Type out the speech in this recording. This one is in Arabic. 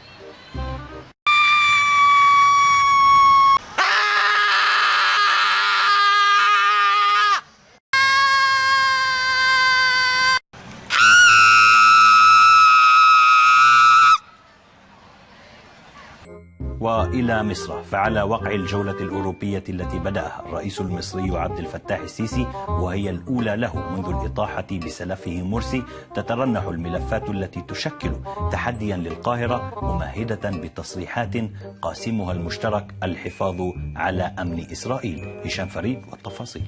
Thank you. وإلى مصر فعلى وقع الجولة الأوروبية التي بدأها الرئيس المصري عبد الفتاح السيسي وهي الأولى له منذ الإطاحة بسلفه مرسي تترنح الملفات التي تشكل تحديا للقاهرة ممهدة بتصريحات قاسمها المشترك الحفاظ على أمن إسرائيل. هشام فريد والتفاصيل.